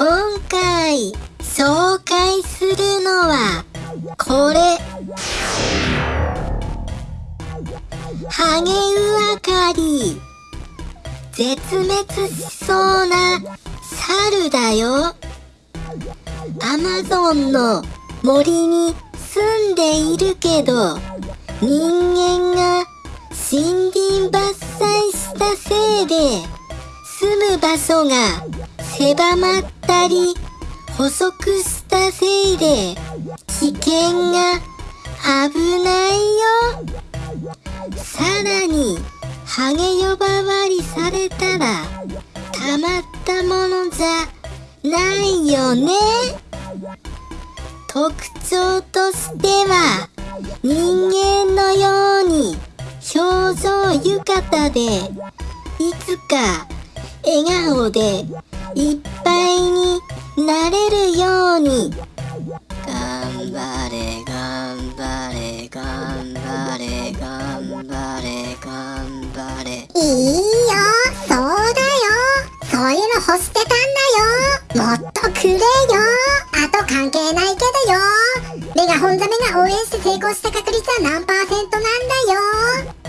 今回紹介するのはこれ。ハゲウアカリ。絶滅しそうな猿だよ。アマゾンの森に住んでいるけど人間が森林伐採したせいで住む場所が狭まってたり細くしたせいで危険が危ないよ。さらにハゲ呼ばわりされたらたまったものじゃないよね。特徴としては人間のように表情豊かでいつか笑顔でいっぱいになれるように。頑張れ頑張れ頑張れ頑張れ頑張れ。いいよそうだよ。そういうの欲してたんだよ。もっとくれよ。あと関係ないけどよ。メガホンザメが応援して成功した確率は何パーセントなんだよ。